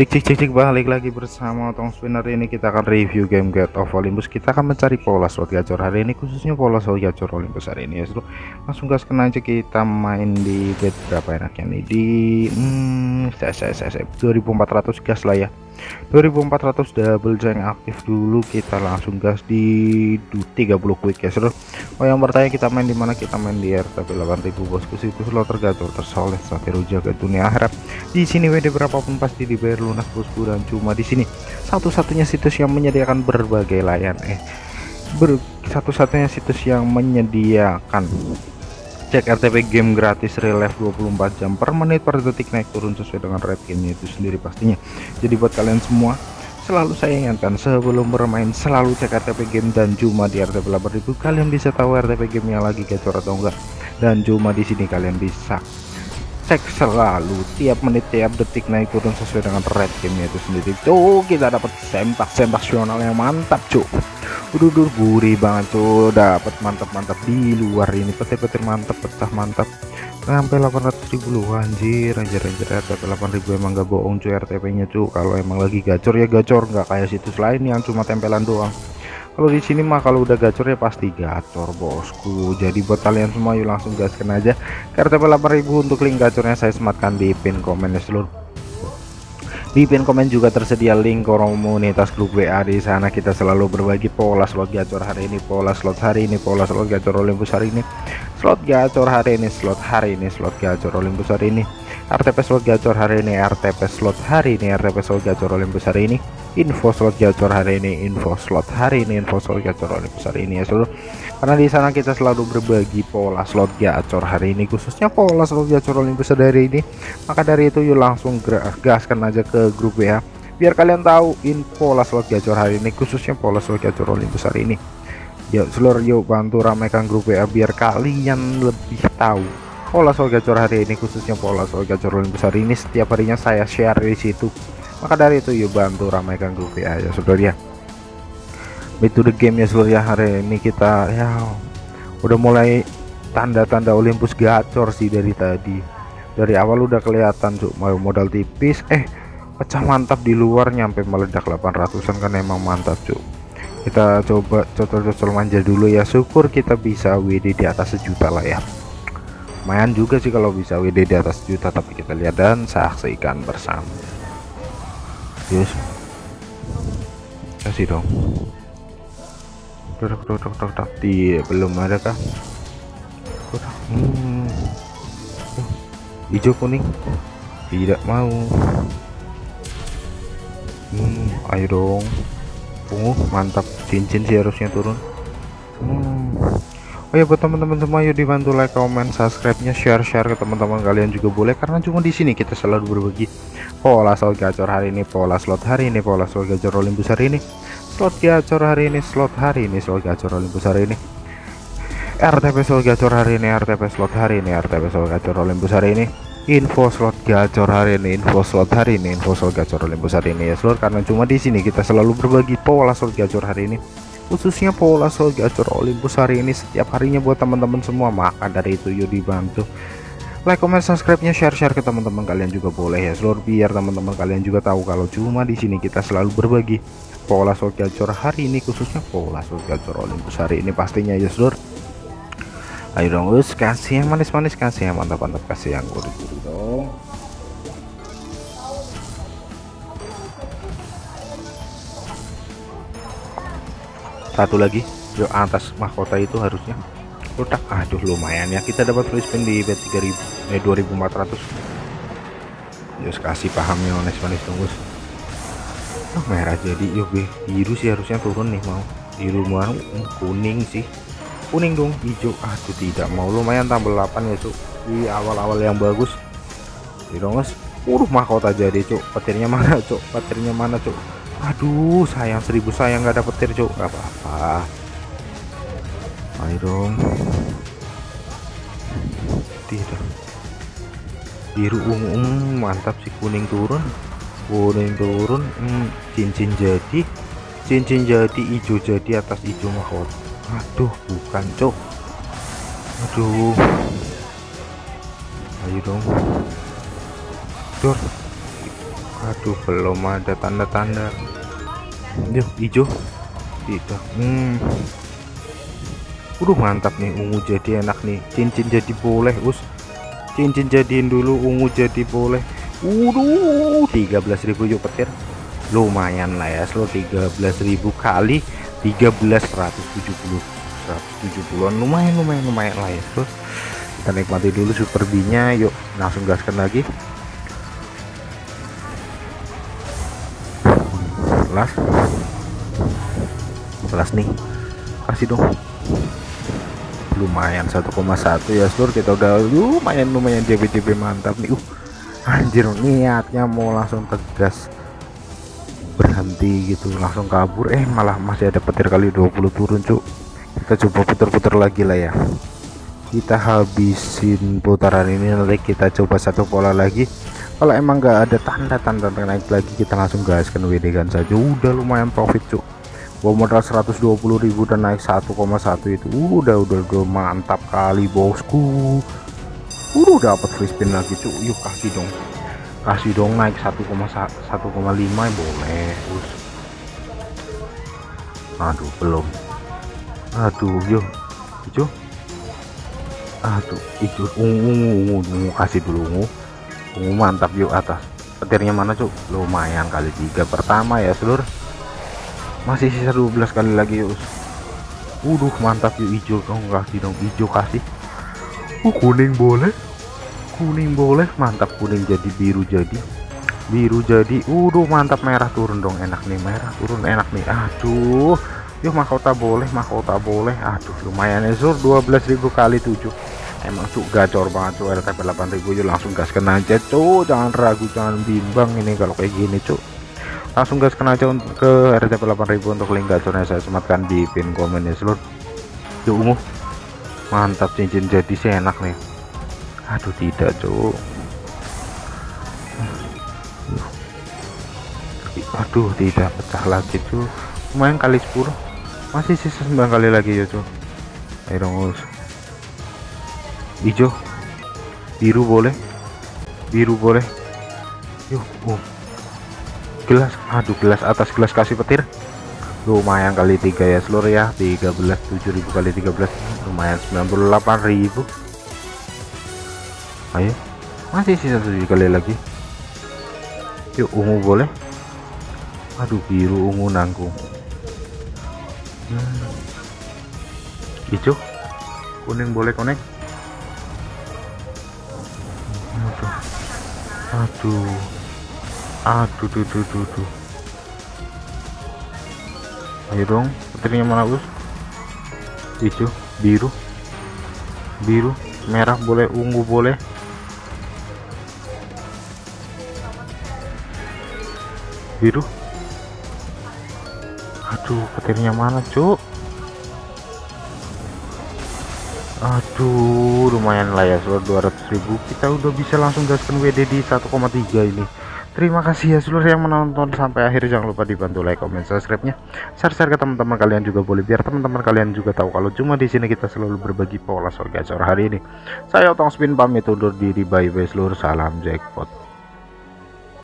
Cik cik cik cik balik lagi bersama Tong Spinner. Ini kita akan review game Get of Olympus. Kita akan mencari pola slot gacor hari ini khususnya pola slot gacor Olympus hari ini ya seru. Langsung gaskan aja kita main di bet berapa enaknya nih? Di hmm, saya saya saya 2400 gas lah ya 2400 double jank aktif dulu kita langsung gas di 30 quick ya seru. Oh yang bertanya kita main di mana? Kita main di RTP 8000 bosku. Situs slot tergacor tersoleh sampai jaga dunia akhirat. Di sini WD berapapun pasti dibayar lunas bosku dan cuma di sini. Satu-satunya situs yang menyediakan berbagai layan eh ber satu-satunya situs yang menyediakan cek RTP game gratis relive 24 jam per menit per detik naik turun sesuai dengan rate gamenya itu sendiri pastinya. Jadi buat kalian semua selalu saya ingatkan sebelum bermain selalu cek RTP game dan cuma di RTP 8000 kalian bisa tahu RTP game yang lagi gacor atau enggak. Dan cuma di sini kalian bisa cek selalu tiap menit tiap detik naik turun sesuai dengan rate gamenya itu sendiri. Tuh kita dapat sempak sempak yang mantap cuk udah gurih banget tuh. Dapat mantap-mantap di luar ini. Petir-petir mantap pecah mantap sampai 800 ribu lu anjir. Anjir anjir RTP 8000 emang gak bohong cuy RTP nya cuy. Kalau emang lagi gacor ya gacor. Nggak kayak situs lain yang cuma tempelan doang. Kalau di sini mah kalau udah gacor ya pasti gacor bosku. Jadi buat kalian semua yuk langsung gaskan aja ke RTP 8000 untuk link gacornya. Saya sematkan di pin komen ya seluruh di pin komen juga tersedia link komunitas grup WA di sana. Kita selalu berbagi pola slot gacor hari ini pola slot hari ini pola slot gacor Olympus hari ini. Slot gacor hari ini slot hari ini slot gacor Olympus hari ini. RTP slot gacor hari ini RTP slot hari ini RTP slot gacor Olympus hari ini info slot gacor hari ini info slot hari ini info slot gacor Olympus hari ini ya seluruh. Karena di sana kita selalu berbagi pola slot gacor hari ini khususnya pola slot gacor Olympus hari ini. Maka dari itu yuk langsung gaskan aja ke grup ya biar kalian tahu info pola slot gacor hari ini khususnya pola slot gacor Olympus hari ini. Yuk seluruh yuk bantu ramaikan grup ya biar kalian lebih tahu pola slot gacor hari ini khususnya pola slot gacor Olympus hari ini. Setiap harinya saya share di situ maka dari itu yuk bantu ramaikan grup ya ya saudara ya. Itu the game ya seluruh ya. Hari ini kita ya udah mulai tanda-tanda Olympus gacor sih dari tadi. Dari awal udah kelihatan cuk mau modal tipis. Eh pecah mantap di luar nyampe meledak 800an kan emang mantap cuk. Kita coba cocol-cocol manja dulu ya. Syukur kita bisa WD di atas sejuta lah ya. Lumayan juga sih kalau bisa WD di atas juta tapi kita lihat dan saksikan bersama yes kasih dong. Dok dok dok dok di belum ada kah? Hmm. hijau kuning? Tidak mau. Hmm, ayo dong. Uh mantap. Cincin sih harusnya turun. Hmm. Oh ya buat teman-teman semua yuk dibantu like, comment, subscribe-nya, share-share ke teman-teman kalian juga boleh karena cuma di sini kita selalu berbagi pola slot gacor hari ini, pola slot hari ini, pola slot gacor Olympus hari ini, slot gacor hari ini, slot hari ini, slot gacor Olympus hari ini. RTP slot gacor hari ini, RTP slot hari ini, RTP slot gacor Olympus hari ini. Info slot gacor hari ini, info slot hari ini, info slot gacor Olympus hari ini ya seluruh karena cuma di sini kita selalu berbagi pola slot gacor hari ini khususnya pola slot gacor Olympus hari ini setiap harinya buat teman-teman semua maka dari itu yuk dibantu. Like comment subscribe nya share share ke teman-teman kalian juga boleh ya seluruh biar teman-teman kalian juga tahu kalau cuma di sini kita selalu berbagi pola slot gacor hari ini khususnya pola slot gacor Olympus hari ini pastinya ya seluruh ayo dong us kasih yang manis-manis kasih yang mantap-mantap kasih yang gurih-gurih satu lagi. Yuk atas mahkota itu harusnya. Kotak aduh lumayan ya. Kita dapat free spin di bet 3000 eh 2400 yuk kasih pahamnya manis-manis tunggu. Oh, merah jadi. Yuk biru sih harusnya turun nih mau. Biru mau hmm, kuning sih. Kuning dong hijau. Aduh tidak mau. Lumayan tambah 8 ya cuk. Di awal-awal yang bagus. Di dong guys uh mahkota jadi cuk. Petirnya mana cuk? Petirnya mana cuk aduh sayang seribu sayang nggak dapet petir cuk nggak apa-apa. Ayo dong. Tidak biru ungu mantap sih kuning turun. Kuning turun hmm, cincin jadi. Cincin jadi hijau jadi atas hijau mahkota. Aduh bukan cok aduh. Ayo dong. Dor aduh belum ada tanda-tanda. Yuk hijau tidak. Hmm. Udah mantap nih ungu jadi enak nih. Cincin jadi boleh us. Cincin jadiin dulu ungu jadi boleh. Waduh 13.000 yuk petir. Lumayan lah ya slow 13.000 kali 13 170 170an lumayan lumayan lumayan lah ya terus kita nikmati dulu super B nya yuk. Langsung gaskan lagi kelas kelas nih kasih dong. Lumayan 1,1 ya seluruh kita udah lumayan lumayan JB-JB mantap nih. Uh anjir niatnya mau langsung tegas berhenti gitu langsung kabur. Eh malah masih ada petir kali 20 turun cuk. Kita coba putar-putar lagi lah ya. Kita habisin putaran ini nanti kita coba satu pola lagi kalau emang nggak ada tanda-tanda naik lagi kita langsung gaskan WD kan saja. Udah lumayan profit cuk. Bawa modal 120.000 dan naik 1,1 itu. Udah udah udah mantap kali bosku. Udah dapat free spin lagi cuk. Yuk kasih dong. Kasih dong naik 1,1,5 boleh Us. aduh belum. Aduh yuk. Hijau aduh hijau ungu ungu ungu. Kasih dulu ungu ungu mantap yuk atas. Petirnya mana cuk? Lumayan kali tiga pertama ya seluruh masih sisa 12 kali lagi yuk. Udah mantap yuk hijau. Dong kasih dong hijau kasih. Uh kuning boleh. Kuning boleh. Mantap kuning jadi biru jadi. Biru jadi. Udah mantap merah turun dong. Enak nih merah turun. Enak nih. Aduh. Yuk mahkota boleh mahkota boleh. Aduh lumayan ya sur 12.000 kali 7 emang cuk gacor banget cuk. LTP 8000 yuk langsung gaskan aja cuk. Jangan ragu jangan bimbang ini kalau kayak gini cuk. Langsung gas kena aja ke RTP 8000 untuk link gacornya saya sematkan di pin komen ya seluruh. Yuk ungu. Mantap cincin jadi sih enak nih. Aduh tidak cuk. Aduh tidak pecah lagi tuh lumayan kali 10 masih sisa 9 kali lagi ya cuy ayo dong hijau biru boleh. Biru boleh. Yuk oh. Gelas aduh gelas atas gelas kasih petir. Lumayan kali tiga ya seluruh ya. 13 7000 kali 13 lumayan 98.000 ayo. Masih sisa 7 kali lagi. Yuk ungu boleh. Aduh biru ungu nanggung hmm. hijau kuning boleh konek aduh. Aduh aduh duh duh duh duh. Ayo dong petirnya mana us? Hijau biru. Biru merah boleh ungu boleh. Biru. Aduh petirnya mana cuk aduh lumayan lah ya soal 200.000 kita udah bisa langsung gaskan WD di 1,3 ini. Terima kasih ya seluruh yang menonton sampai akhir. Jangan lupa dibantu like comment subscribe nya. Share share ke teman-teman kalian juga boleh biar teman-teman kalian juga tahu kalau cuma di sini kita selalu berbagi pola soal gacor hari ini. Saya otong spin pamit undur diri. Bye bye seluruh salam jackpot